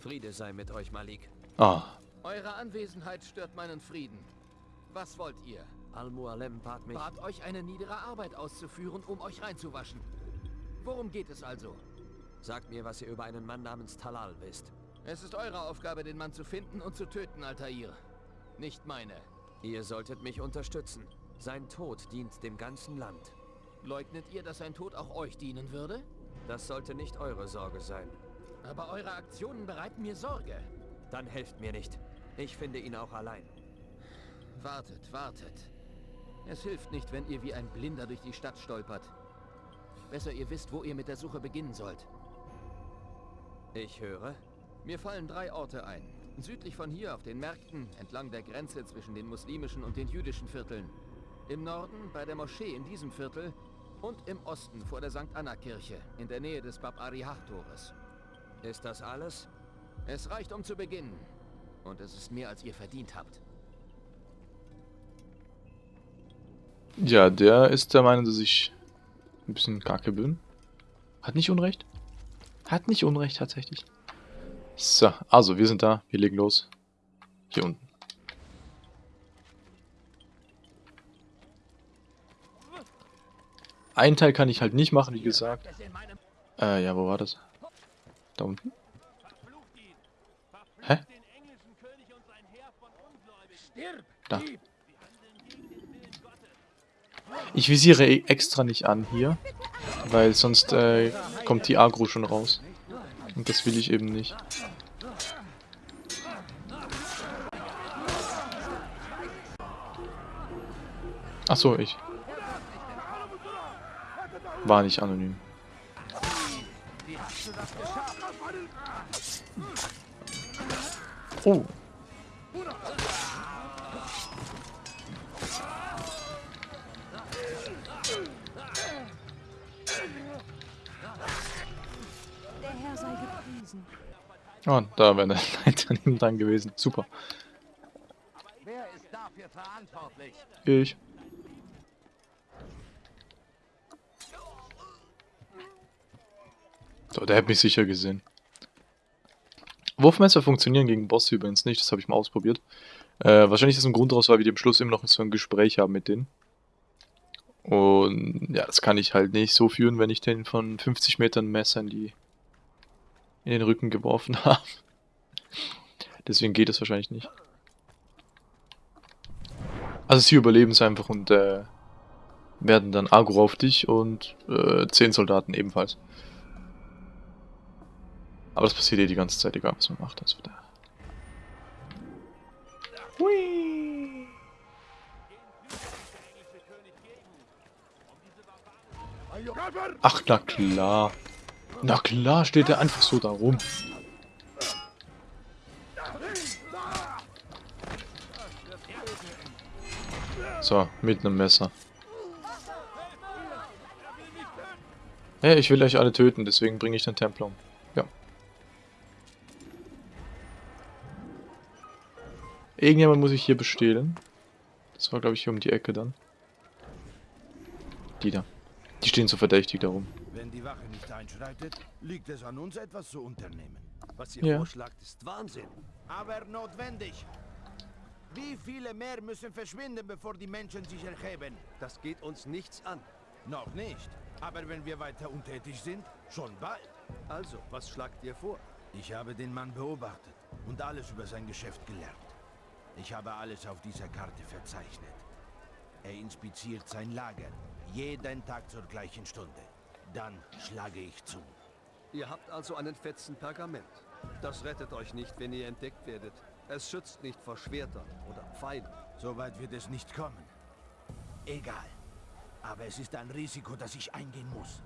Friede sei mit euch, Malik. Ah, Eure Anwesenheit stört meinen Frieden. Was wollt ihr? Al-Mualem bat mich... Bat euch eine niedere Arbeit auszuführen, um euch reinzuwaschen. Worum geht es also? Sagt mir, was ihr über einen Mann namens Talal wisst. Es ist eure Aufgabe, den Mann zu finden und zu töten, Altair. Nicht meine. Ihr solltet mich unterstützen. Sein Tod dient dem ganzen Land. Leugnet ihr, dass sein Tod auch euch dienen würde? Das sollte nicht eure Sorge sein. Aber eure Aktionen bereiten mir Sorge. Dann helft mir nicht. Ich finde ihn auch allein. Wartet, wartet. Es hilft nicht, wenn ihr wie ein Blinder durch die Stadt stolpert. Besser ihr wisst, wo ihr mit der Suche beginnen sollt. Ich höre. Mir fallen drei Orte ein. Südlich von hier auf den Märkten, entlang der Grenze zwischen den muslimischen und den jüdischen Vierteln. Im Norden bei der Moschee in diesem Viertel und im Osten vor der St. Anna-Kirche in der Nähe des Bab Arihah-Tores. Ist das alles? Es reicht, um zu beginnen. Und es ist mehr, als ihr verdient habt. ja, der ist der Meinung, dass ich ein bisschen kacke bin. Hat nicht Unrecht. Hat nicht Unrecht, tatsächlich. So, also, wir sind da. Wir legen los. Hier unten. Einen Teil kann ich halt nicht machen, wie gesagt. Äh, ja, wo war das? Da unten? Hä? Da. Ich visiere e- extra nicht an hier, weil sonst äh, kommt die Agro schon raus. Und das will ich eben nicht. Ach so, ich. War nicht anonym. Oh. Der gepriesen. Ah, da wäre eine Leiter neben dran gewesen. Super. Wer ist dafür verantwortlich? Ich. So, der hat mich sicher gesehen. Wurfmesser funktionieren gegen Bosse übrigens nicht, das habe ich mal ausprobiert. Äh, wahrscheinlich ist ein Grund daraus, weil wir am Schluss immer noch so ein Gespräch haben mit denen. Und ja, das kann ich halt nicht so führen, wenn ich den von 50 Metern Messer in die in den Rücken geworfen habe. Deswegen geht das wahrscheinlich nicht. Also sie überleben es einfach und äh, werden dann Agro auf dich und äh, 10 Soldaten ebenfalls. Aber das passiert eh die ganze Zeit, egal was man macht. Also da. Hui. Ach, na klar. Na klar steht er einfach so da rum. So, mit einem Messer. Ja, ich will euch alle töten, deswegen bringe ich den Templer um. Irgendjemand muss ich hier bestehlen. Das war, glaube ich, hier um die Ecke dann. Die da. Die stehen so verdächtig darum. Wenn die Wache nicht einschreitet, liegt es an uns, etwas zu unternehmen. Was ihr Ja. vorschlagt, ist Wahnsinn. Aber notwendig. Wie viele mehr müssen verschwinden, bevor die Menschen sich erheben? Das geht uns nichts an. Noch nicht. Aber wenn wir weiter untätig sind, schon bald. Also, was schlagt ihr vor? Ich habe den Mann beobachtet und alles über sein Geschäft gelernt. Ich habe alles auf dieser Karte verzeichnet. Er inspiziert sein Lager, jeden Tag zur gleichen Stunde. Dann schlage ich zu. Ihr habt also einen fetzen Pergament. Das rettet euch nicht, wenn ihr entdeckt werdet. Es schützt nicht vor Schwertern oder Pfeilen. So weit wird es nicht kommen. Egal. Aber es ist ein Risiko, das ich eingehen muss.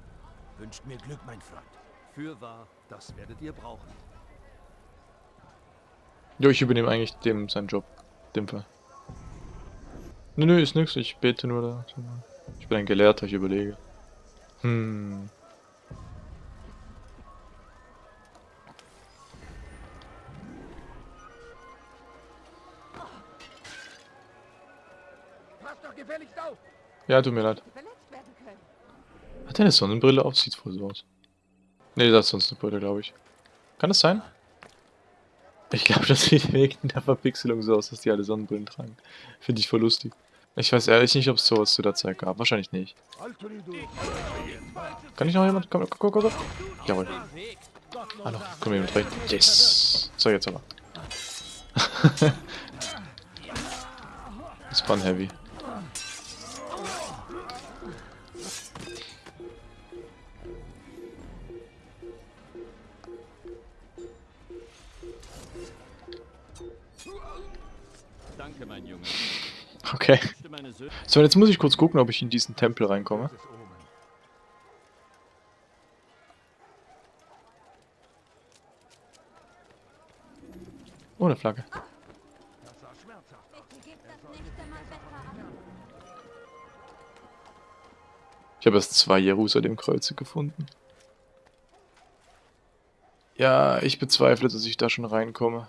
Wünscht mir Glück, mein Freund. Fürwahr, das werdet ihr brauchen. Jo, ich übernehme eigentlich dem seinen Job. Dem Fall. Nö, nö, ist nix. Ich bete nur da. Ich bin ein Gelehrter, ich überlege. Hm. Ja, tut mir leid. Hat er eine Sonnenbrille auf? Sieht voll so aus. Ne, das ist sonst eine Brille, glaube ich. Kann das sein? Ich glaube, das sieht wegen der Verpixelung so aus, dass die alle Sonnenbrillen tragen. Finde ich voll lustig. Ich weiß ehrlich nicht, ob es sowas zu der Zeit gab. Wahrscheinlich nicht. Kann ich noch jemand? Komm, komm, komm, komm. Jawohl. Hallo, komm jemand rein. Yes. So, jetzt aber. das heavy. Okay. So, jetzt muss ich kurz gucken, ob ich in diesen Tempel reinkomme. Ohne Flagge. Ich habe erst zwei Jerusalem-Kreuze gefunden. Ja, ich bezweifle, dass ich da schon reinkomme.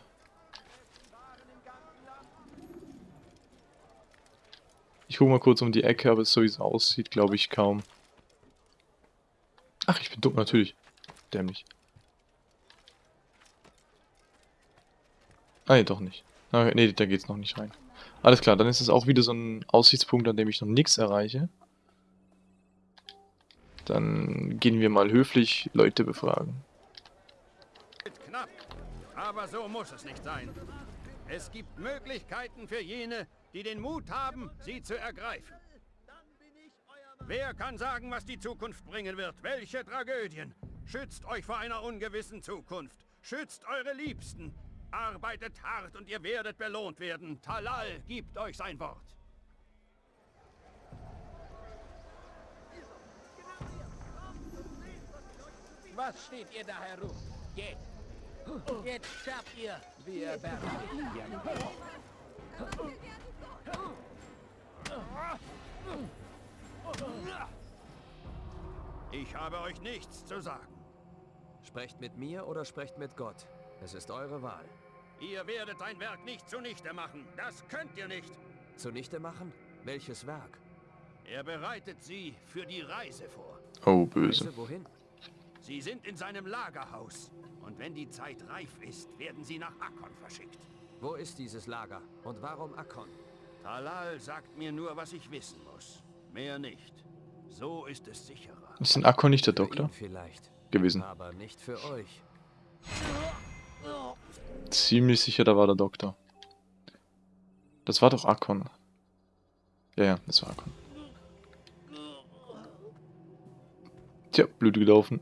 Ich gucke mal kurz um die Ecke, aber so wie es aussieht, glaube ich kaum. Ach, ich bin dumm, natürlich. Dämlich. Ah, nee, doch nicht. Ah, nee, da geht's noch nicht rein. Alles klar, dann ist es auch wieder so ein Aussichtspunkt, an dem ich noch nichts erreiche. Dann gehen wir mal höflich Leute befragen. Knapp, aber so muss es nicht sein. Es gibt Möglichkeiten für jene, die den Mut haben, sie zu ergreifen. Wer kann sagen, was die Zukunft bringen wird? Welche Tragödien? Schützt euch vor einer ungewissen Zukunft. Schützt eure Liebsten. Arbeitet hart und ihr werdet belohnt werden. Talal gibt euch sein Wort. Was steht ihr da herum? Geht! Jetzt sterbt ihr! Wir bergen Ich habe euch nichts zu sagen. Sprecht mit mir oder sprecht mit Gott. Es ist eure Wahl. Ihr werdet ein Werk nicht zunichte machen. Das könnt ihr nicht. Zunichte machen? Welches Werk? Er bereitet sie für die Reise vor. Oh, böse. Reise wohin? Sie sind in seinem Lagerhaus. Und wenn die Zeit reif ist, werden sie nach Akkon verschickt. Wo ist dieses Lager? Und warum Akkon? Talal sagt mir nur, was ich wissen muss. Mehr nicht. So ist es sicherer. Ist denn Akko nicht der Doktor vielleicht. gewesen? Aber nicht für euch. Ziemlich sicher, da war der Doktor. Das war doch Akon. Ja, ja, das war Akon. Tja, Blut gelaufen.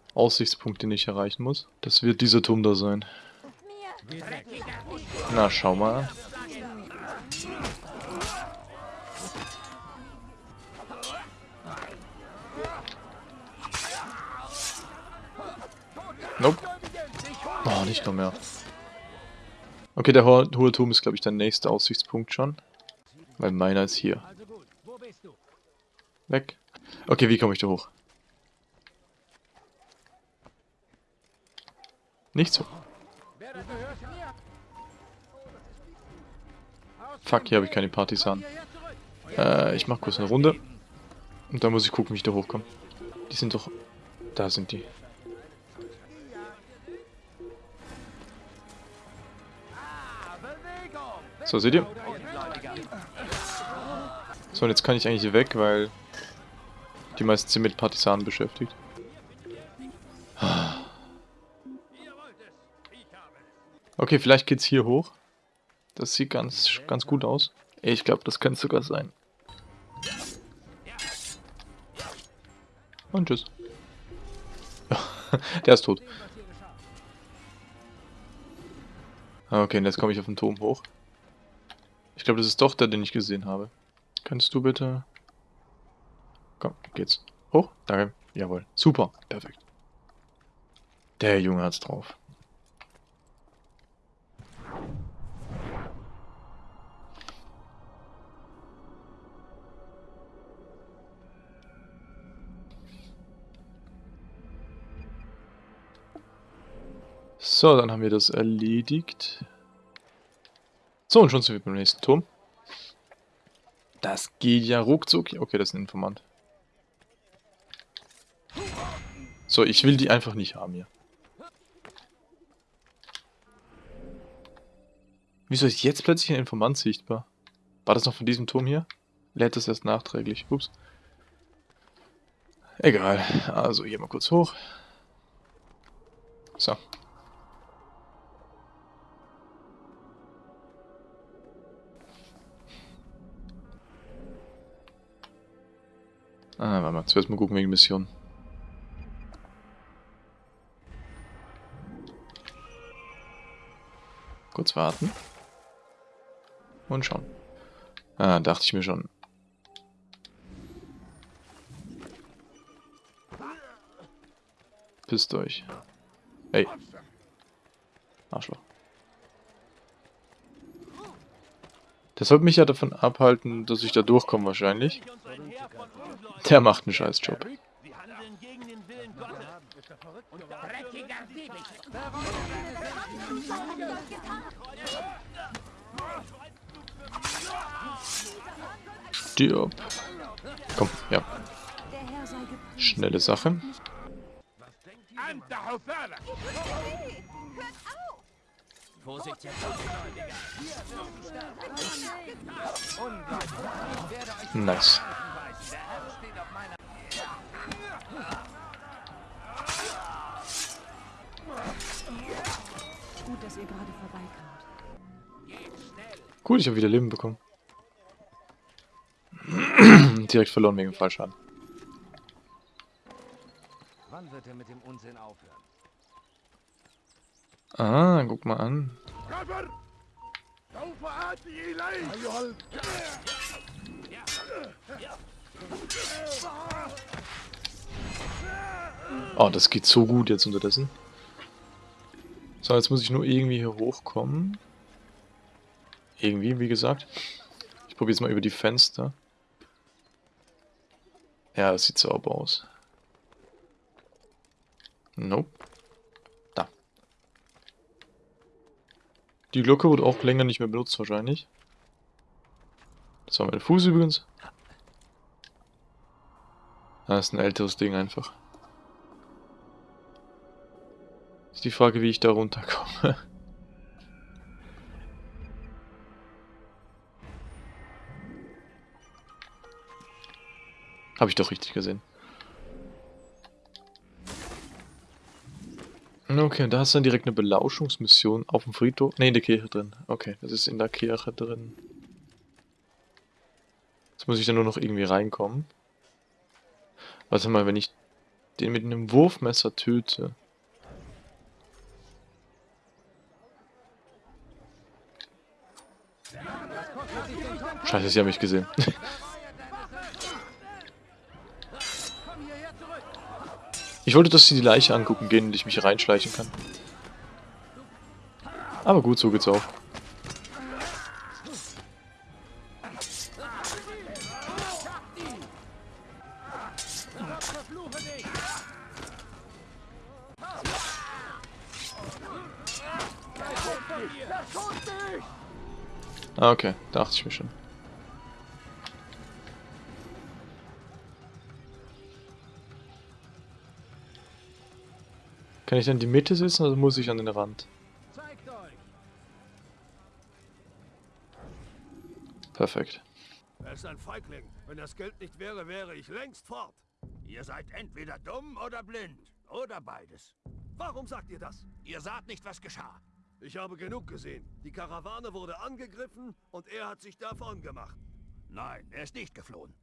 Aussichtspunkt, den ich erreichen muss. Das wird dieser Turm da sein. Na, schau mal. Nope. Oh, nicht noch mehr. Okay, der ho hohe Turm ist, glaube ich, der nächste Aussichtspunkt schon. Weil meiner ist hier. Weg. Okay, wie komme ich da hoch? Nicht so. Fuck, hier habe ich keine Partisanen. Äh, ich mach kurz eine Runde. Und dann muss ich gucken, wie ich da hochkomme. Die sind doch... Da sind die. So, seht ihr? So, und jetzt kann ich eigentlich hier weg, weil die meisten sind mit Partisanen beschäftigt. Okay, vielleicht geht's hier hoch. Das sieht ganz, ganz gut aus. Ich glaube, das könnte sogar sein. Und tschüss. Der ist tot. Okay, und jetzt komme ich auf den Turm hoch. Ich glaube, das ist doch der, den ich gesehen habe. Kannst du bitte... Komm, geht's. Hoch? Danke. Jawohl. Super. Perfekt. Der Junge hat's drauf. So, dann haben wir das erledigt. So, und schon sind wir beim nächsten Turm. Das geht ja ruckzuck. Okay, das ist ein Informant. So, ich will die einfach nicht haben hier. Wieso ist jetzt plötzlich ein Informant sichtbar? War das noch von diesem Turm hier? Lädt das erst nachträglich. Ups. Egal. Also hier mal kurz hoch. So. Ah, warte mal. Zuerst mal gucken wegen Mission. Kurz warten. Und schauen. Ah, dachte ich mir schon. Pisst euch. Ey. Arschloch. Das sollte mich ja davon abhalten, dass ich da durchkomme wahrscheinlich. Der macht einen scheiß Job. Sie handeln gegen den Willen Gottes. Dreckiger Diebisch. Stirb. Komm, ja. Schnelle Sache. Vorsicht, Herr Nice. Dass ihr gerade vorbeikamt. Gut, ich habe wieder Leben bekommen. Direkt verloren wegen Fallschaden. Wann wird er mit dem Unsinn aufhören? Ah, guck mal an. Oh, das geht so gut jetzt unterdessen. So, jetzt muss ich nur irgendwie hier hochkommen. Irgendwie, wie gesagt. Ich probiere jetzt mal über die Fenster. Ja, das sieht sauber aus. Nope. Da. Die Glocke wurde auch länger nicht mehr benutzt wahrscheinlich. Das war mein Fuß übrigens. Das ist ein älteres Ding einfach. Ist die Frage, wie ich da runterkomme. Habe ich doch richtig gesehen. Okay, da ist dann direkt eine Belauschungsmission auf dem Friedhof. Ne, in der Kirche drin. Okay, das ist in der Kirche drin. Jetzt muss ich dann nur noch irgendwie reinkommen. Warte mal, wenn ich den mit einem Wurfmesser töte. Scheiße, sie haben mich gesehen. Ich wollte, dass sie die Leiche angucken gehen und ich mich reinschleichen kann. Aber gut, so geht's auch. Ah, okay, dachte ich mir schon. Kann ich dann in die Mitte sitzen oder muss ich an den Rand? Zeigt euch. Perfekt. Er ist ein Feigling. Wenn das Geld nicht wäre, wäre ich längst fort. Ihr seid entweder dumm oder blind. Oder beides. Warum sagt ihr das? Ihr saht nicht, was geschah. Ich habe genug gesehen. Die Karawane wurde angegriffen und er hat sich davon gemacht. Nein, er ist nicht geflohen.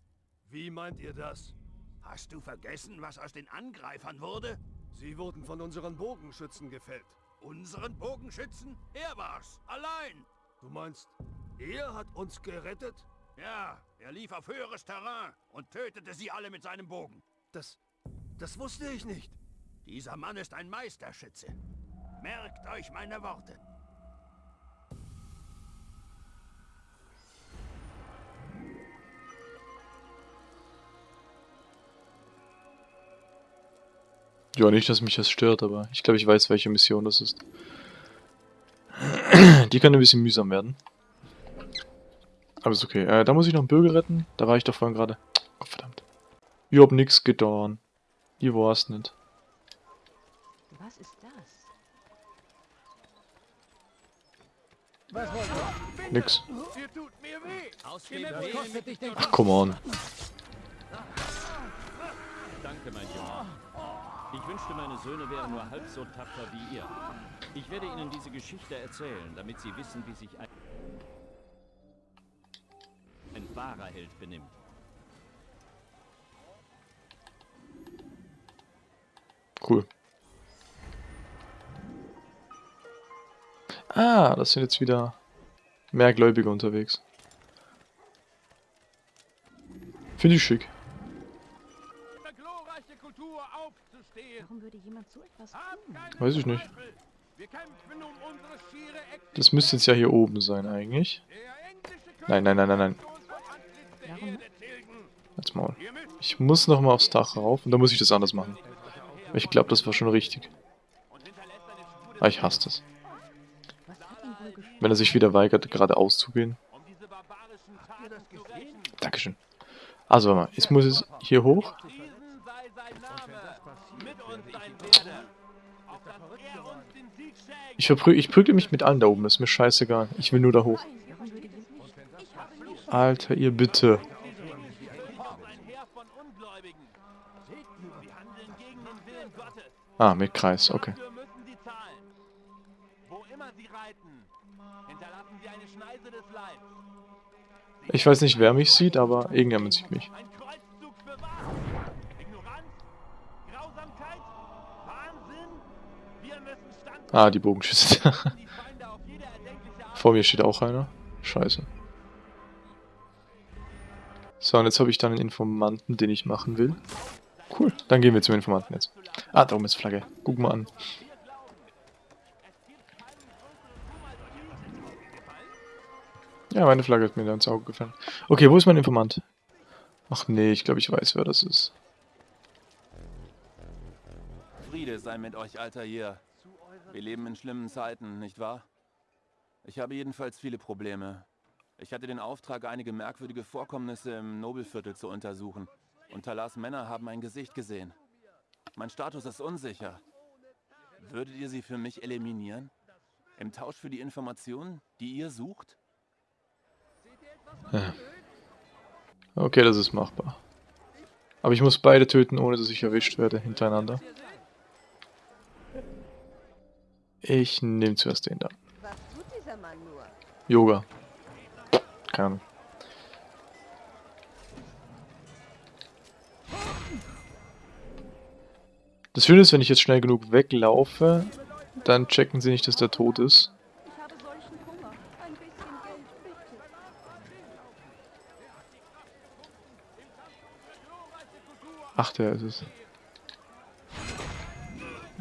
Wie meint ihr das? Hast du vergessen, was aus den Angreifern wurde? Sie wurden von unseren Bogenschützen gefällt. Unseren Bogenschützen? Er war's. Allein. Du meinst, er hat uns gerettet? Ja, er lief auf höheres Terrain und tötete sie alle mit seinem Bogen. Das... das wusste ich nicht. Dieser Mann ist ein Meisterschütze. Merkt euch meine Worte. Ja, nicht, dass mich das stört, aber ich glaube, ich weiß, welche Mission das ist. Die kann ein bisschen mühsam werden. Aber ist okay. Äh, da muss ich noch einen Bürger retten. Da war ich doch vorhin gerade. Oh, verdammt. Ich hab nix getan. Ich war's nicht. Was ist das? Nix. Ach, come on. Danke, mein Junge. Ich wünschte, meine Söhne wären nur halb so tapfer wie ihr. Ich werde ihnen diese Geschichte erzählen, damit sie wissen, wie sich ein, ein wahrer Held benimmt. Cool. Ah, das sind jetzt wieder mehr Gläubige unterwegs. Finde ich schick. So etwas tun? Weiß ich nicht. Das müsste jetzt ja hier oben sein eigentlich. Nein, nein, nein, nein, nein. Warum? Als Maul. Ich muss nochmal aufs Dach rauf und dann muss ich das anders machen. Ich glaube, das war schon richtig. Aber ich hasse das. Wenn er sich wieder weigert, geradeaus zu gehen. Dankeschön. Also, warte mal. Jetzt muss es hier hoch. Ich, verprü ich prügle mich mit allen da oben. Ist mir scheißegal. Ich will nur da hoch. Alter, ihr bitte. Ah, mit Kreis. Okay. Ich weiß nicht, wer mich sieht, aber irgendjemand sieht mich. Ah, die Bogenschüsse. Vor mir steht auch einer. Scheiße. So, und jetzt habe ich dann einen Informanten, den ich machen will. Cool, dann gehen wir zum Informanten jetzt. Ah, da oben ist Flagge. Guck mal an. Ja, meine Flagge hat mir da ins Auge gefallen. Okay, wo ist mein Informant? Ach nee, ich glaube, ich weiß, wer das ist. Friede sei mit euch, Alter hier. Wir leben in schlimmen Zeiten, nicht wahr? Ich habe jedenfalls viele Probleme. Ich hatte den Auftrag, einige merkwürdige Vorkommnisse im Nobelviertel zu untersuchen. Und Talas Männer haben ein Gesicht gesehen. Mein Status ist unsicher. Würdet ihr sie für mich eliminieren? Im Tausch für die Informationen, die ihr sucht? Okay, das ist machbar. Aber ich muss beide töten, ohne dass ich erwischt werde, hintereinander. Ich nehme zuerst den da. Yoga. Keine Ahnung. Das Schöne ist, wenn ich jetzt schnell genug weglaufe, dann checken sie nicht, dass der tot ist. Ach, der ist es.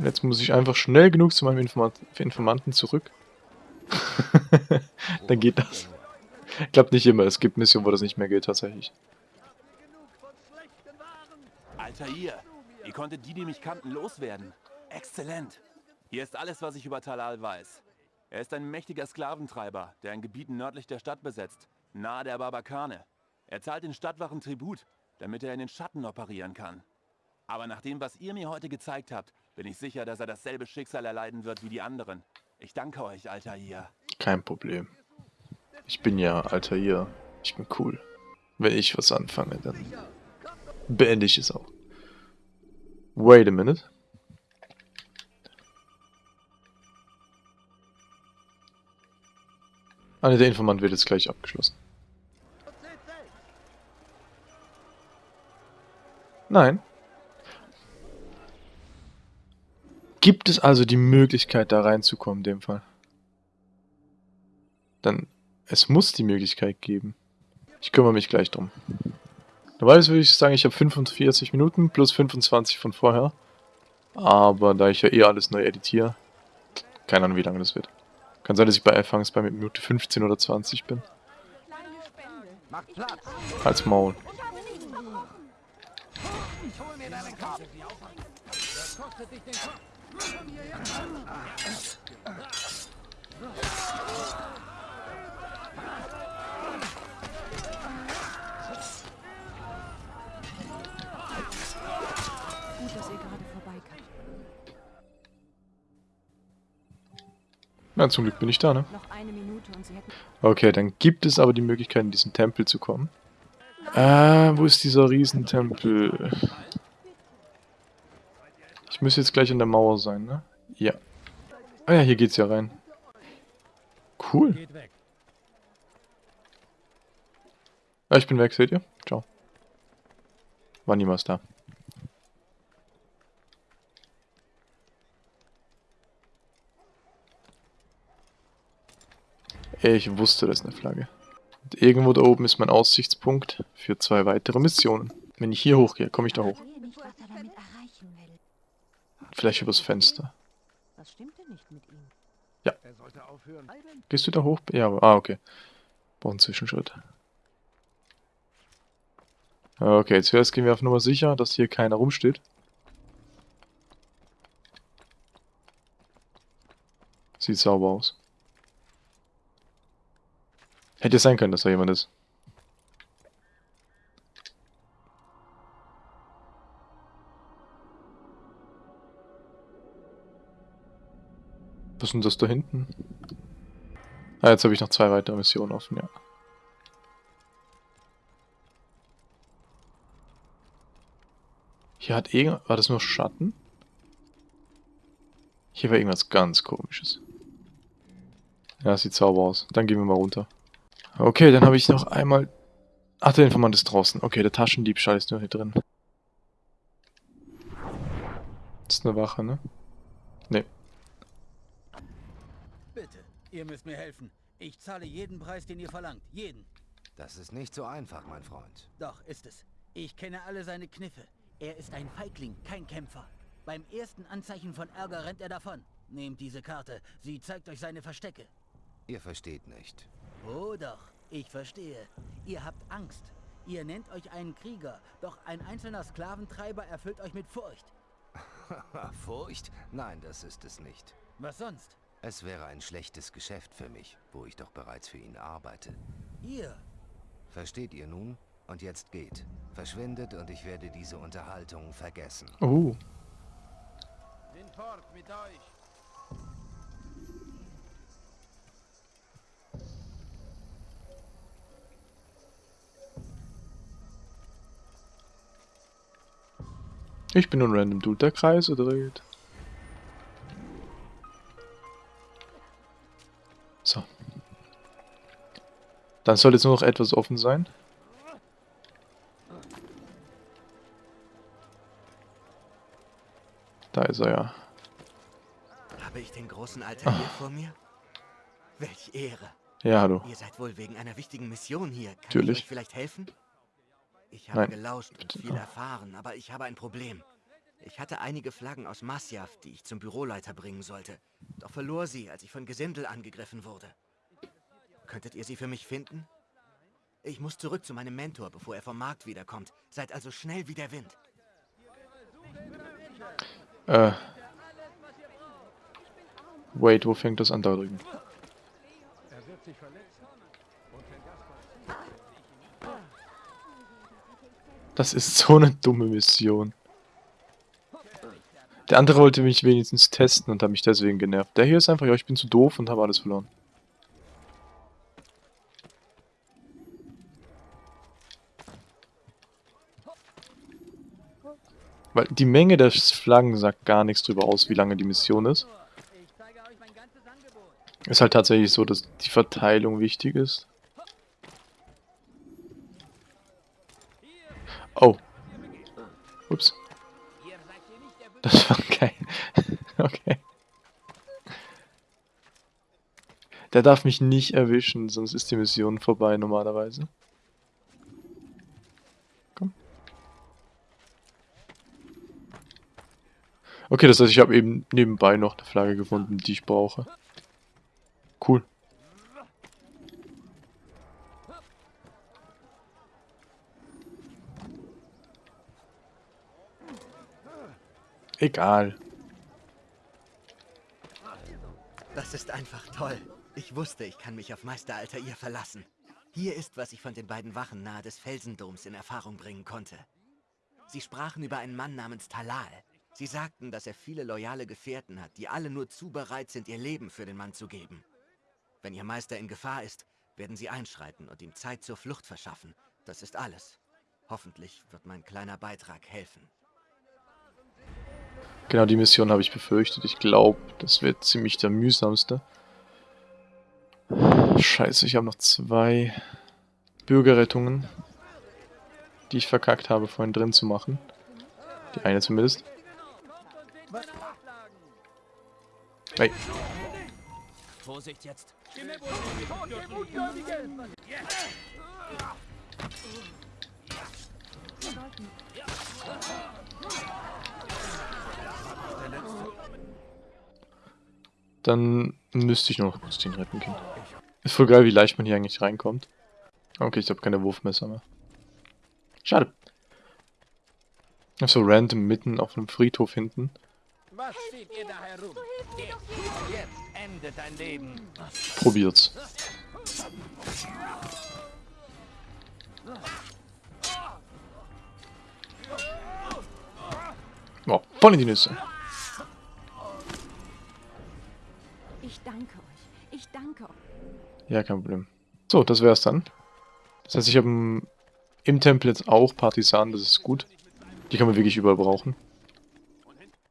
Jetzt muss ich einfach schnell genug zu meinem Informat Informanten zurück. dann geht das. Klappt nicht immer. Es gibt Missionen, wo das nicht mehr geht, tatsächlich. Alter ihr, ihr konntet die, die mich kannten, loswerden. Exzellent. Hier ist alles, was ich über Talal weiß. Er ist ein mächtiger Sklaventreiber, der ein Gebiet nördlich der Stadt besetzt, nahe der Barbakane. Er zahlt den Stadtwachen Tribut, damit er in den Schatten operieren kann. Aber nach dem, was ihr mir heute gezeigt habt, bin ich sicher, dass er dasselbe Schicksal erleiden wird wie die anderen. Ich danke euch, Alter ihr. Kein Problem. Ich bin ja alter hier. Ich bin cool. Wenn ich was anfange, dann beende ich es auch. Wait a minute. Ah, ne, der Informant wird jetzt gleich abgeschlossen. Nein. Gibt es also die Möglichkeit, da reinzukommen in dem Fall? Dann, es muss die Möglichkeit geben. Ich kümmere mich gleich drum. Normalerweise würde ich sagen, ich habe 45 Minuten plus 25 von vorher. Aber da ich ja eh alles neu editiere, keine Ahnung, wie lange das wird. Kann sein, dass ich bei Anfangs bei Minute 15 oder 20 bin. Als Maul. Ich. Hol mir deine Karte, die Aufwand. Gut, dass ihr gerade vorbeikamt. Na, zum Glück bin ich da, ne? Okay, dann gibt es aber die Möglichkeit, in diesen Tempel zu kommen. Äh, wo ist dieser Riesentempel? Ich müsste jetzt gleich an der Mauer sein, ne? Ja. Ah ja, hier geht's ja rein. Cool. Ah, ich bin weg, seht ihr? Ciao. War niemals da. Ich wusste, das ist eine Flagge. Und irgendwo da oben ist mein Aussichtspunkt für zwei weitere Missionen. Wenn ich hier hochgehe, komme ich da hoch. sehe nicht, was er damit erreichen will. Vielleicht übers Fenster. Was stimmt denn nicht mit ihm? Er sollte aufhören. Gehst du da hoch? Ja, ah, okay. Brauch einen Zwischenschritt. Okay, zuerst gehen wir auf Nummer sicher, dass hier keiner rumsteht. Sieht sauber aus. Hätte sein können, dass da jemand ist. Ist denn das da hinten? Ah, jetzt habe ich noch zwei weitere Missionen offen, ja. Hier hat irgend... War das nur Schatten? Hier war irgendwas ganz komisches. Ja, sieht sauber aus. Dann gehen wir mal runter. Okay, dann habe ich noch einmal... Ach, der Informant ist draußen. Okay, der Taschendiebstahl ist nur hier drin. Das ist eine Wache, ne? Ne. Ihr müsst mir helfen. Ich zahle jeden Preis, den ihr verlangt. Jeden. Das ist nicht so einfach, mein Freund. Doch, ist es. Ich kenne alle seine Kniffe. Er ist ein Feigling, kein Kämpfer. Beim ersten Anzeichen von Ärger rennt er davon. Nehmt diese Karte. Sie zeigt euch seine Verstecke. Ihr versteht nicht. Oh doch, ich verstehe. Ihr habt Angst. Ihr nennt euch einen Krieger, doch ein einzelner Sklaventreiber erfüllt euch mit Furcht. Furcht? Nein, das ist es nicht. Was sonst? Es wäre ein schlechtes Geschäft für mich, wo ich doch bereits für ihn arbeite. Ihr. Versteht ihr nun? Und jetzt geht. Verschwindet und ich werde diese Unterhaltung vergessen. Oh. Den Fort mit euch. Ich bin nur ein random Dude, der Kreise dreht. Dann soll jetzt nur noch etwas offen sein. Da ist er ja. Habe ich den großen Alter hier vor mir? Welch Ehre. Ja, hallo. Ihr seid wohl wegen einer wichtigen Mission hier. Kann Natürlich. ich euch vielleicht helfen? Ich habe Nein. gelauscht und viel erfahren, aber ich habe ein Problem. Ich hatte einige Flaggen aus Masjav, die ich zum Büroleiter bringen sollte. Doch verlor sie, als ich von Gesindel angegriffen wurde. Könntet ihr sie für mich finden? Ich muss zurück zu meinem Mentor, bevor er vom Markt wiederkommt. Seid also schnell wie der Wind. Äh. Wait, wo fängt das an da drüben? Das ist so eine dumme Mission. Der andere wollte mich wenigstens testen und hat mich deswegen genervt. Der hier ist einfach, ja, ich bin zu doof und habe alles verloren. Weil die Menge der Flaggen sagt gar nichts drüber aus, wie lange die Mission ist. Ist halt tatsächlich so, dass die Verteilung wichtig ist. Oh. Ups. Das war geil. okay. Der darf mich nicht erwischen, sonst ist die Mission vorbei normalerweise. Okay, das heißt, ich habe eben nebenbei noch eine Flagge gefunden, die ich brauche. Cool. Egal. Das ist einfach toll. Ich wusste, ich kann mich auf Meister Altair verlassen. Hier ist, was ich von den beiden Wachen nahe des Felsendoms in Erfahrung bringen konnte. Sie sprachen über einen Mann namens Talal. Sie sagten, dass er viele loyale Gefährten hat, die alle nur zu bereit sind, ihr Leben für den Mann zu geben. Wenn ihr Meister in Gefahr ist, werden sie einschreiten und ihm Zeit zur Flucht verschaffen. Das ist alles. Hoffentlich wird mein kleiner Beitrag helfen. Genau die Mission habe ich befürchtet. Ich glaube, das wird ziemlich der mühsamste. Scheiße, ich habe noch zwei Bürgerrettungen, die ich verkackt habe, vorhin drin zu machen. Die eine zumindest. Hey. Vorsicht jetzt. Dann müsste ich nur noch kurz den retten gehen. Ist voll geil, wie leicht man hier eigentlich reinkommt. Okay, ich habe keine Wurfmesser mehr. Schade. So random mitten auf einem Friedhof hinten. Was steht ihr da herum? Jetzt, jetzt endet dein Leben. Probiert's. Oh, voll in die Nüsse. Ich danke euch. Ich danke euch. Ja, kein Problem. So, das wär's dann. Das heißt, ich habe im Tempel jetzt auch Partisanen, das ist gut. Die kann man wirklich überall brauchen.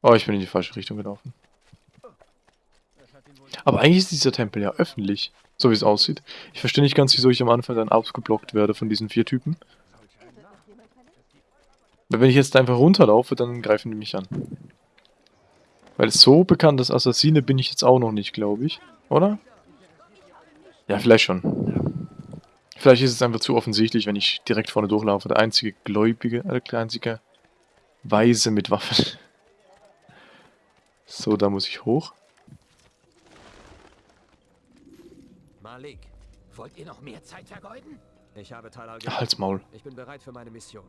Oh, ich bin in die falsche Richtung gelaufen. Aber eigentlich ist dieser Tempel ja öffentlich, so wie es aussieht. Ich verstehe nicht ganz, wieso ich am Anfang dann ausgeblockt werde von diesen vier Typen. Weil wenn ich jetzt einfach runterlaufe, dann greifen die mich an. Weil so bekannt als Assassine bin ich jetzt auch noch nicht, glaube ich. Oder? Ja, vielleicht schon. Vielleicht ist es einfach zu offensichtlich, wenn ich direkt vorne durchlaufe. Der einzige Gläubige, äh, der einzige Weise mit Waffen. So, da muss ich hoch. Malik, Wollt ihr noch mehr Zeit vergeuden? ich habe Talal Halt's Maul. Ich bin bereit für meine Mission.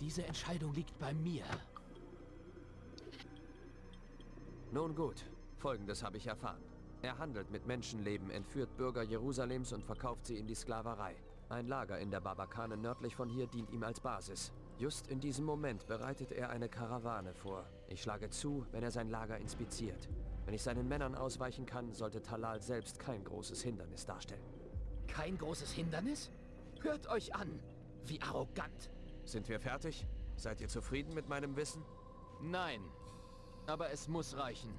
Diese Entscheidung liegt bei mir. Nun gut, folgendes habe ich erfahren. Er handelt mit Menschenleben, entführt Bürger Jerusalems und verkauft sie in die Sklaverei. Ein Lager in der Barbakane nördlich von hier dient ihm als Basis. Just in diesem Moment bereitet er eine Karawane vor. Ich schlage zu, wenn er sein Lager inspiziert. Wenn ich seinen Männern ausweichen kann, sollte Talal selbst kein großes Hindernis darstellen. Kein großes Hindernis? Hört euch an. Wie arrogant. Sind wir fertig? Seid ihr zufrieden mit meinem Wissen? Nein. Aber es muss reichen.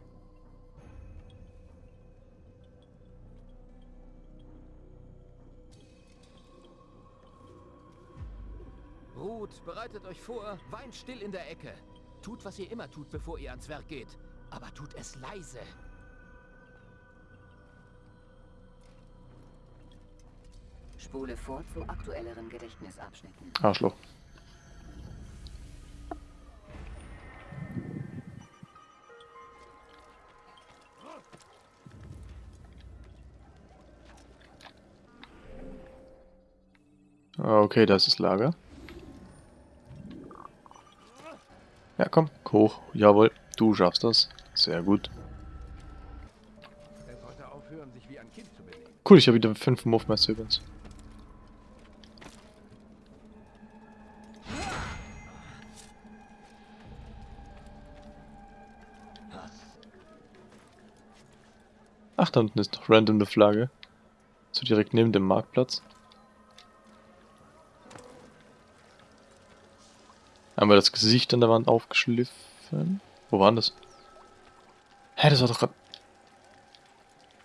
Ruht, bereitet euch vor, weint still in der Ecke. Tut, was ihr immer tut, bevor ihr ans Werk geht. Aber tut es leise. Spule vor zu aktuelleren Gedächtnisabschnitten. Arschloch. Okay, das ist Lager. Ja, komm, hoch. Jawohl, du schaffst das. Sehr gut. Cool, ich habe wieder 5 Movements übrigens. Ach, da unten ist noch random eine Flagge. So direkt neben dem Marktplatz. Einmal das Gesicht an der Wand aufgeschliffen. Wo war denn das? Hä, das war doch grad...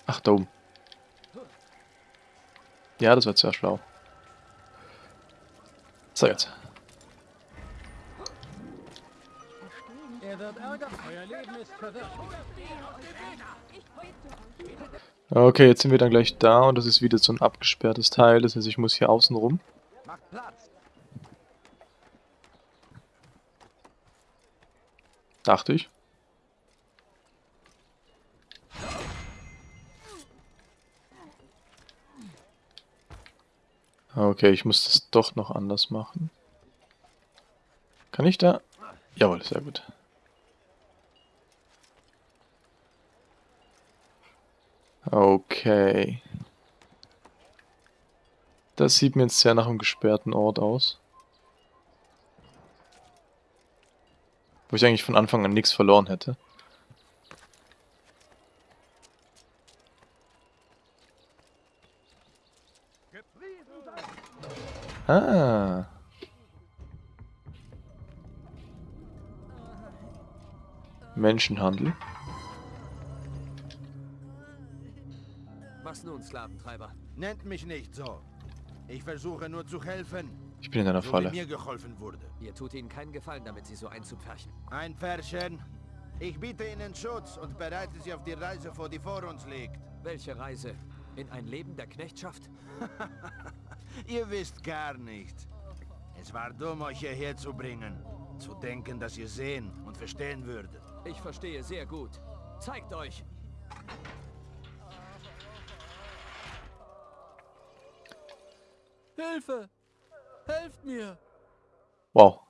Ach, da oben. Ja, das war sehr schlau. So, jetzt. Okay, jetzt sind wir dann gleich da und das ist wieder so ein abgesperrtes Teil. Das heißt, ich muss hier außen rum. Dachte ich. Ah, okay, ich muss das doch noch anders machen. Kann ich da? Jawohl, sehr gut. Okay. Das sieht mir jetzt sehr nach einem gesperrten Ort aus. Wo ich eigentlich von Anfang an nichts verloren hätte. Ah. Menschenhandel. Was nun, Sklaventreiber? Nennt mich nicht so. Ich versuche nur zu helfen. Ich bin in einer Falle. Mir geholfen wurde. Ihr tut ihnen keinen Gefallen, damit sie so einzupferchen. Ein Pärchen. Ich biete ihnen Schutz und bereite sie auf die Reise vor, die vor uns liegt. Welche Reise? In ein Leben der Knechtschaft? ihr wisst gar nichts. Es war dumm, euch hierher zu bringen. Zu denken, dass ihr sehen und verstehen würdet. Ich verstehe sehr gut. Zeigt euch! Hilfe! Helft mir! Wow.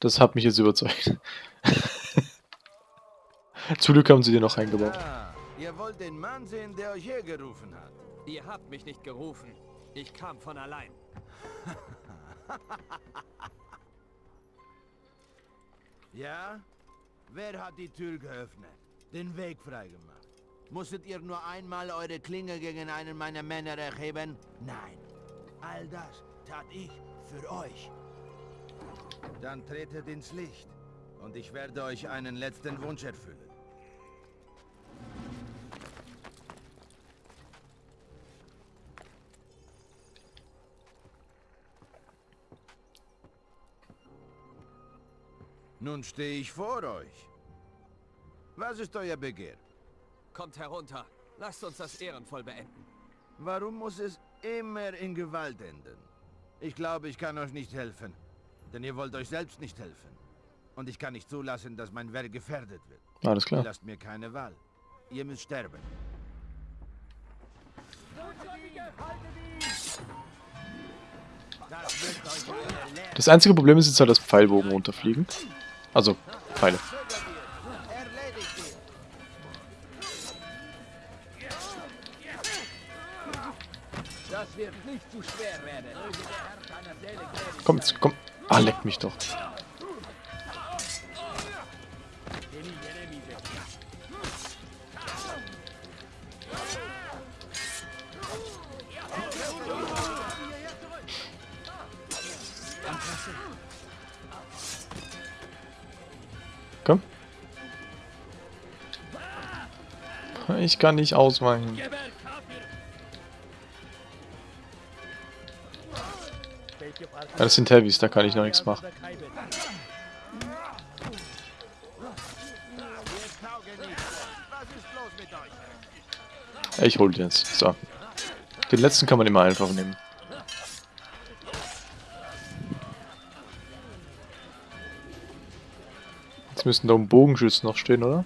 Das hat mich jetzt überzeugt. Zum Glück haben sie dir noch eingebaut. Ah, ihr wollt den Mann sehen, der euch hergerufen hat. Ihr habt mich nicht gerufen. Ich kam von allein. ja? Wer hat die Tür geöffnet? Den Weg freigemacht? Musstet ihr nur einmal eure Klinge gegen einen meiner Männer erheben? Nein. All das tat ich für euch. Dann tretet ins Licht und ich werde euch einen letzten Wunsch erfüllen. Nun stehe ich vor euch. Was ist euer Begehr? Kommt herunter. Lasst uns das ehrenvoll beenden. Warum muss es immer in Gewalt enden? Ich glaube, ich kann euch nicht helfen. Denn ihr wollt euch selbst nicht helfen. Und ich kann nicht zulassen, dass mein Werk gefährdet wird. Alles klar. Ihr lasst mir keine Wahl. Ihr müsst sterben. Das einzige Problem ist jetzt halt, dass Pfeilbogen runterfliegen. Also, Pfeile. Das wird nicht zu schwer werden. Komm jetzt, komm. Ah, leck mich doch. Komm. Ich kann nicht ausweichen. Das sind Heavys, da kann ich noch nichts machen. Ich hol den jetzt. So. Den letzten kann man immer einfach nehmen. Jetzt müssten da um Bogenschützen noch stehen, oder?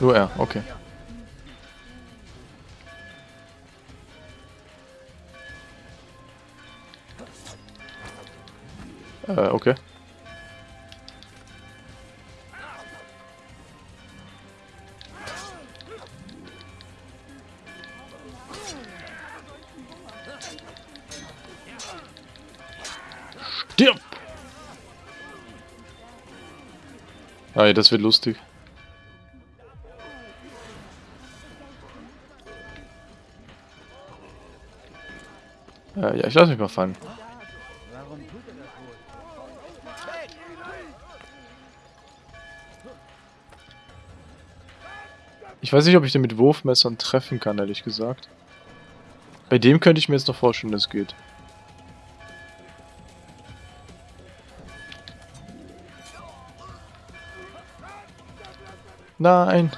Nur er, okay. Äh, okay. Stirb! Ah, das wird lustig. Ich lasse mich mal fallen. Ich weiß nicht, ob ich den mit Wurfmessern treffen kann, ehrlich gesagt. Bei dem könnte ich mir jetzt noch vorstellen, dass es geht. Nein!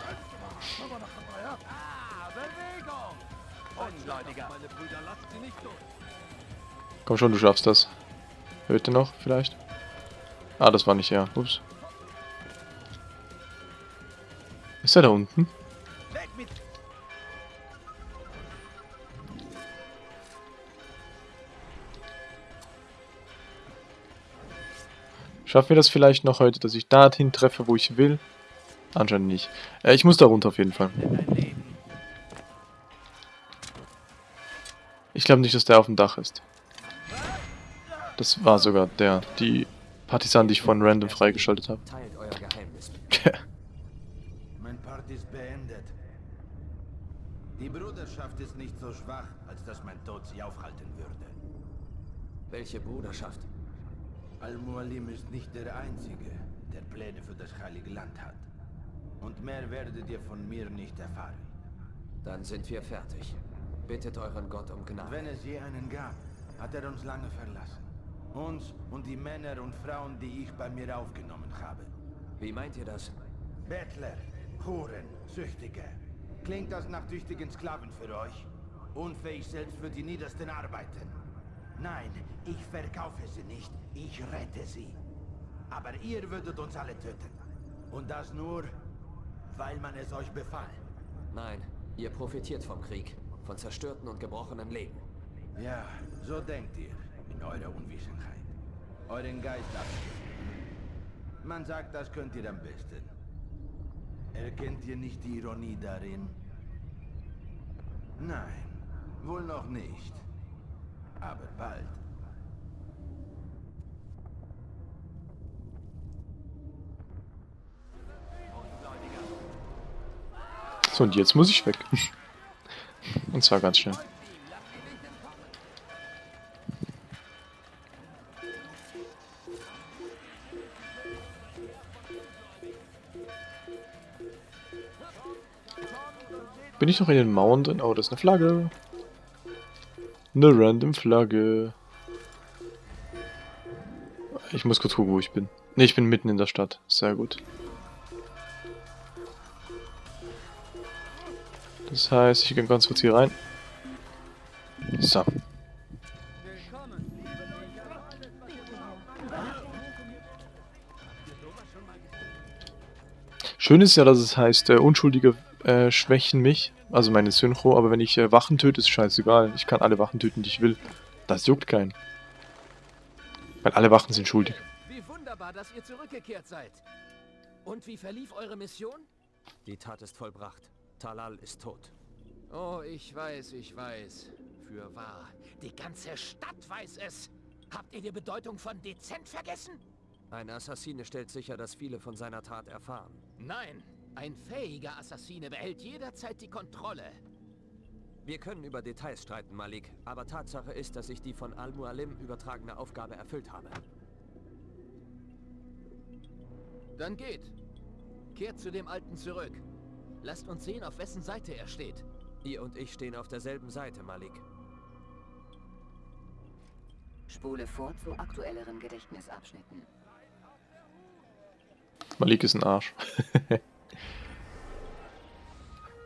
Komm schon, du schaffst das. Hört ihr noch, vielleicht? Ah, das war nicht er. Ups. Ist er da unten? Schaffen wir das vielleicht noch heute, dass ich dorthin treffe, wo ich will? Anscheinend nicht. Äh, ich muss da runter auf jeden Fall. Ich glaube nicht, dass der auf dem Dach ist. Das war sogar der, die Partisanen, die ich von random freigeschaltet habe. Teilt euer Geheimnis. Mein Part ist beendet. Die Bruderschaft ist nicht so schwach, als dass mein Tod sie aufhalten würde. Welche Bruderschaft? Al-Mualim ist nicht der Einzige, der Pläne für das Heilige Land hat. Und mehr werdet ihr von mir nicht erfahren. Dann sind wir fertig. Bittet euren Gott um Gnade. Wenn es je einen gab, hat er uns lange verlassen. Uns und die Männer und Frauen, die ich bei mir aufgenommen habe. Wie meint ihr das? Bettler, Huren, Süchtige. Klingt das nach tüchtigen Sklaven für euch? Unfähig selbst für die niedersten Arbeiten. Nein, ich verkaufe sie nicht, ich rette sie. Aber ihr würdet uns alle töten. Und das nur, weil man es euch befahl. Nein, ihr profitiert vom Krieg, von zerstörten und gebrochenen Leben. Ja, so denkt ihr in eurer Unwissenheit. Euren Geist abschütteln. Man sagt, das könnt ihr am besten. Erkennt ihr nicht die Ironie darin? Nein, wohl noch nicht. Aber bald. Und jetzt muss ich weg. Und zwar ganz schnell. Bin ich noch in den Mauern drin? Oh, das ist eine Flagge. Eine random Flagge. Ich muss kurz gucken, wo ich bin. Ne, ich bin mitten in der Stadt. Sehr gut. Das heißt, ich gehe ganz kurz hier rein. So. Schön ist ja, dass es heißt, äh, Unschuldige äh, schwächen mich, also meine Synchro, aber wenn ich äh, Wachen töte, ist scheißegal. Ich kann alle Wachen töten, die ich will. Das juckt keinen. Weil alle Wachen sind schuldig. Wie wunderbar, dass ihr zurückgekehrt seid. Und wie verlief eure Mission? Die Tat ist vollbracht. Talal ist tot. Oh, ich weiß, ich weiß. Für wahr. Die ganze Stadt weiß es. Habt ihr die Bedeutung von dezent vergessen? Ein Assassine stellt sicher, dass viele von seiner Tat erfahren. Nein, ein fähiger Assassine behält jederzeit die Kontrolle. Wir können über Details streiten, Malik, aber Tatsache ist, dass ich die von Al-Mualim übertragene Aufgabe erfüllt habe. Dann geht. Kehrt zu dem Alten zurück. Lasst uns sehen, auf wessen Seite er steht. Ihr und ich stehen auf derselben Seite, Malik. Spule vor zu aktuelleren Gedächtnisabschnitten. Malik ist ein Arsch.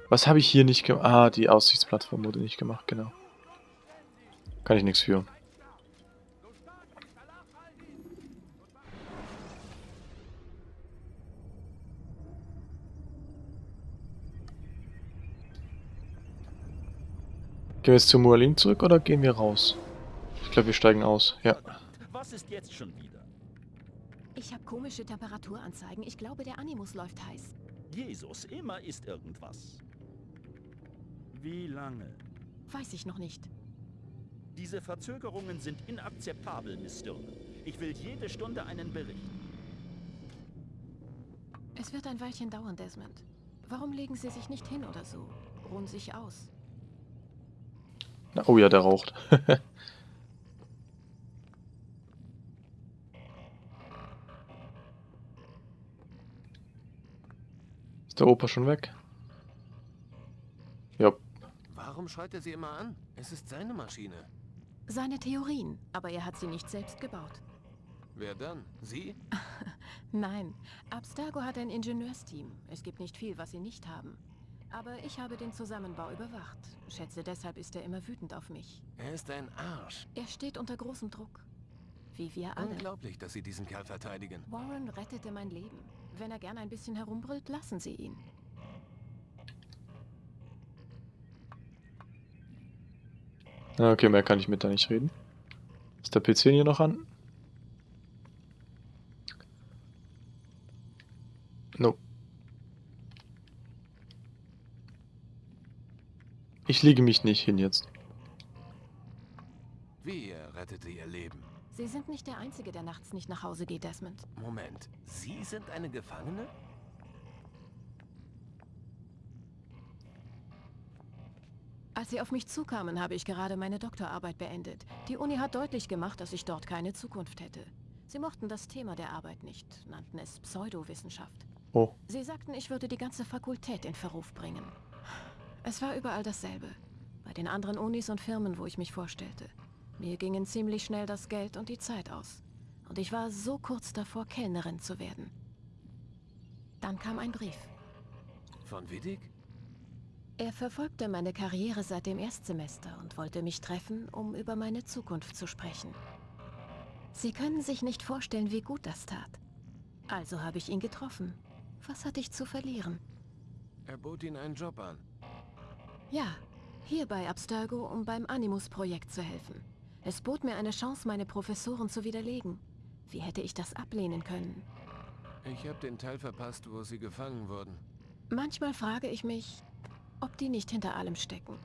Was habe ich hier nicht gemacht? Ah, die Aussichtsplattform wurde nicht gemacht, genau. Kann ich nichts für. Gehen wir jetzt zu Mualin zurück oder gehen wir raus? Ich glaube, wir steigen aus. Ja. Was ist jetzt schon wieder? Ich habe komische Temperaturanzeigen. Ich glaube, der Animus läuft heiß. Jesus, immer ist irgendwas. Wie lange? Weiß ich noch nicht. Diese Verzögerungen sind inakzeptabel, Miss Stirne. Ich will jede Stunde einen Bericht. Es wird ein Weilchen dauern, Desmond. Warum legen Sie sich nicht hin oder so? Ruhen sich aus. Na, oh ja, der raucht. Ist der Opa schon weg? Warum schreit er sie immer an? Es ist seine Maschine. Seine Theorien, aber er hat sie nicht selbst gebaut. Wer dann? Sie? Nein, Abstergo hat ein Ingenieursteam. Es gibt nicht viel, was sie nicht haben. Aber ich habe den Zusammenbau überwacht. Schätze, deshalb ist er immer wütend auf mich. Er ist ein Arsch. Er steht unter großem Druck. Wie wir alle. Unglaublich, dass Sie diesen Kerl verteidigen. Warren rettete mein Leben. Wenn er gern ein bisschen herumbrüllt, lassen Sie ihn. Ah, okay, mehr kann ich mit da nicht reden. Ist der PC hier noch an? No. Ich lege mich nicht hin jetzt. Wie rettete ihr Leben? Sie sind nicht der Einzige, der nachts nicht nach Hause geht, Desmond. Moment, Sie sind eine Gefangene? Als Sie auf mich zukamen, habe ich gerade meine Doktorarbeit beendet. Die Uni hat deutlich gemacht, dass ich dort keine Zukunft hätte. Sie mochten das Thema der Arbeit nicht, nannten es Pseudowissenschaft. Oh. Sie sagten, ich würde die ganze Fakultät in Verruf bringen. Es war überall dasselbe. Bei den anderen Unis und Firmen, wo ich mich vorstellte. Mir gingen ziemlich schnell das Geld und die Zeit aus. Und ich war so kurz davor, Kellnerin zu werden. Dann kam ein Brief. Von Widdig? Er verfolgte meine Karriere seit dem Erstsemester und wollte mich treffen, um über meine Zukunft zu sprechen. Sie können sich nicht vorstellen, wie gut das tat. Also habe ich ihn getroffen. Was hatte ich zu verlieren? Er bot Ihnen einen Job an. Ja, hier bei Abstergo, um beim Animus-Projekt zu helfen. Es bot mir eine Chance, meine Professoren zu widerlegen. Wie hätte ich das ablehnen können? Ich habe den Teil verpasst, wo Sie gefangen wurden. Manchmal frage ich mich, ob die nicht hinter allem stecken.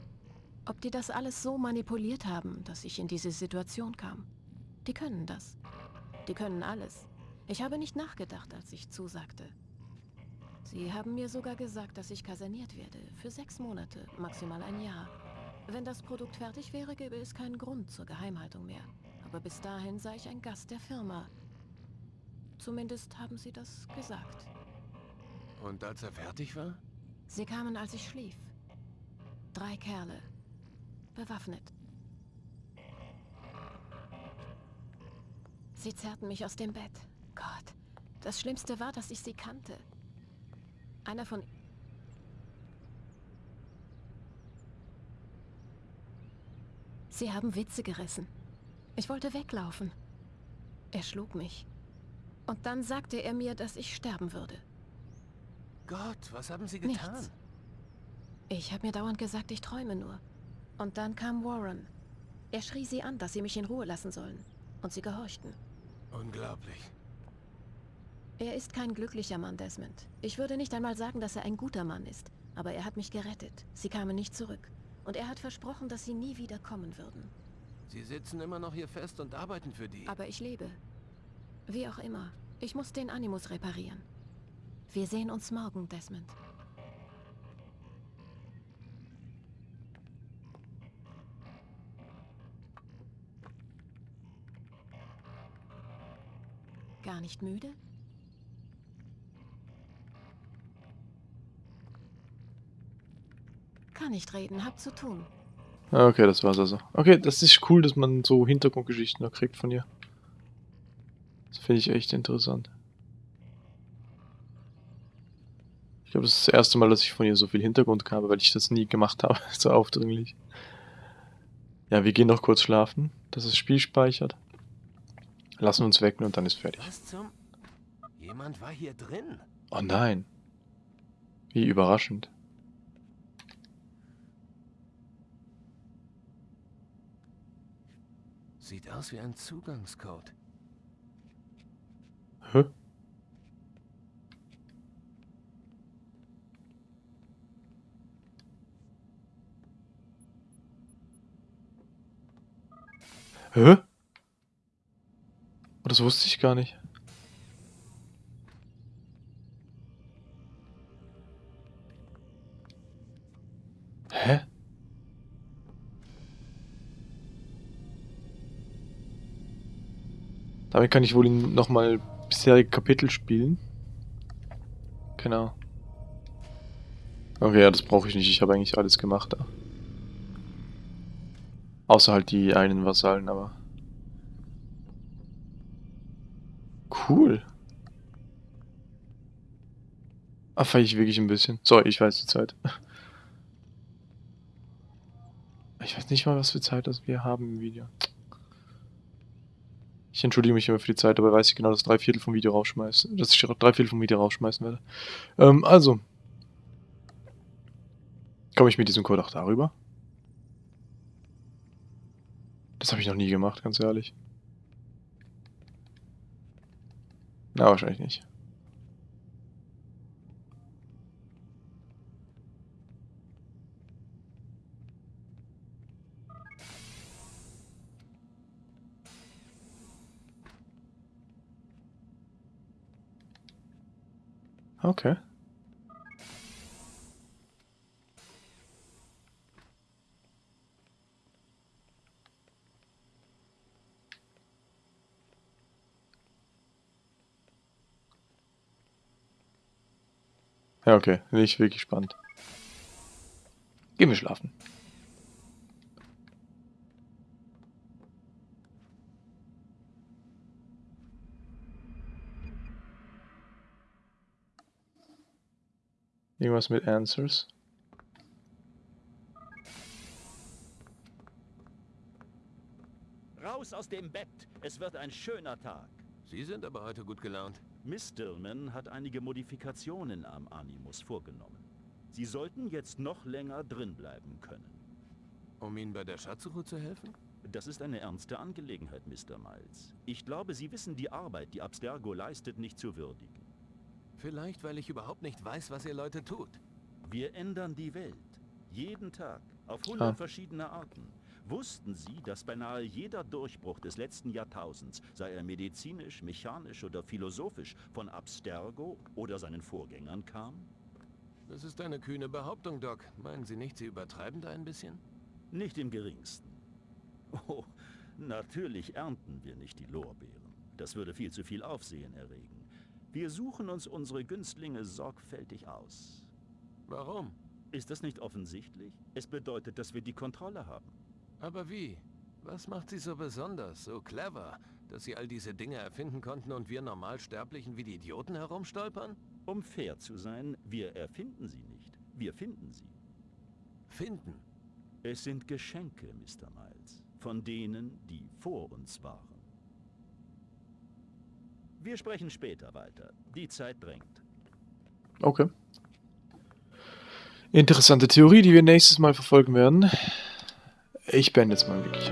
Ob die das alles so manipuliert haben, dass ich in diese Situation kam. Die können das. Die können alles. Ich habe nicht nachgedacht, als ich zusagte. Sie haben mir sogar gesagt, dass ich kaserniert werde. Für sechs Monate, maximal ein Jahr. Wenn das Produkt fertig wäre, gäbe es keinen Grund zur Geheimhaltung mehr. Aber bis dahin sei ich ein Gast der Firma. Zumindest haben sie das gesagt. Und als er fertig war? Sie kamen, als ich schlief. Drei Kerle. Bewaffnet. Sie zerrten mich aus dem Bett. Gott, das Schlimmste war, dass ich sie kannte. Einer von... Sie haben Witze gerissen. Ich wollte weglaufen. Er schlug mich. Und dann sagte er mir, dass ich sterben würde. Gott, was haben Sie getan? Nichts. Ich habe mir dauernd gesagt, ich träume nur. Und dann kam Warren. Er schrie sie an, dass sie mich in Ruhe lassen sollen. Und sie gehorchten. Unglaublich. Er ist kein glücklicher Mann, Desmond. Ich würde nicht einmal sagen, dass er ein guter Mann ist. Aber er hat mich gerettet. Sie kamen nicht zurück. Und er hat versprochen, dass sie nie wieder kommen würden. Sie sitzen immer noch hier fest und arbeiten für die. Aber ich lebe. Wie auch immer. Ich muss den Animus reparieren. Wir sehen uns morgen, Desmond. Gar nicht müde? Kann nicht reden, hab zu tun. Ah, Okay, das war's also. Okay, das ist cool, dass man so Hintergrundgeschichten noch kriegt von ihr. Das finde ich echt interessant. Ich glaube, das ist das erste Mal, dass ich von ihr so viel Hintergrund habe, weil ich das nie gemacht habe, so aufdringlich. Ja, wir gehen noch kurz schlafen, dass das Spiel speichert. Lassen uns wecken und dann ist fertig. Was zum... Jemand war hier drin. Oh nein. Wie überraschend. Sieht aus wie ein Zugangscode. Hä? Hä? Oh, das wusste ich gar nicht. Hä? Damit kann ich wohl nochmal bisherige Kapitel spielen. Genau. Okay, ja, das brauche ich nicht. Ich habe eigentlich alles gemacht da. Außer halt die einen Vasallen, aber... Cool. Ah, ich wirklich ein bisschen. So, ich weiß die Zeit. Ich weiß nicht mal, was für Zeit das wir haben im Video. Ich entschuldige mich immer für die Zeit, aber weiß ich genau, dass drei Viertel vom Video rausschmeiße. Dass ich drei Viertel vom Video rausschmeißen werde. Ähm, also. Komme ich mit diesem Code auch darüber? Das habe ich noch nie gemacht, ganz ehrlich. Na, wahrscheinlich nicht. Okay. Ja, okay. Nicht wirklich spannend. Gehen wir schlafen. Irgendwas mit Answers. Raus aus dem Bett. Es wird ein schöner Tag. Sie sind aber heute gut gelaunt. Miss Dillman hat einige Modifikationen am Animus vorgenommen. Sie sollten jetzt noch länger drin bleiben können. Um Ihnen bei der Schatzsuche zu helfen? Das ist eine ernste Angelegenheit, Mr. Miles. Ich glaube, Sie wissen die Arbeit, die Abstergo leistet, nicht zu würdigen. Vielleicht, weil ich überhaupt nicht weiß, was ihr Leute tut. Wir ändern die Welt. Jeden Tag. Auf hundert Ah. verschiedene Arten. Wussten Sie, dass beinahe jeder Durchbruch des letzten Jahrtausends, sei er medizinisch, mechanisch oder philosophisch, von Abstergo oder seinen Vorgängern kam? Das ist eine kühne Behauptung, Doc. Meinen Sie nicht, Sie übertreiben da ein bisschen? Nicht im geringsten. Oh, natürlich ernten wir nicht die Lorbeeren. Das würde viel zu viel Aufsehen erregen. Wir suchen uns unsere Günstlinge sorgfältig aus. Warum? Ist das nicht offensichtlich? Es bedeutet, dass wir die Kontrolle haben. Aber wie? Was macht Sie so besonders, so clever, dass Sie all diese Dinge erfinden konnten und wir Normalsterblichen wie die Idioten herumstolpern? Um fair zu sein, wir erfinden sie nicht. Wir finden sie. Finden? Es sind Geschenke, Mr. Miles. Von denen, die vor uns waren. Wir sprechen später weiter. Die Zeit drängt. Okay. Interessante Theorie, die wir nächstes Mal verfolgen werden. Ich beende jetzt mal wirklich.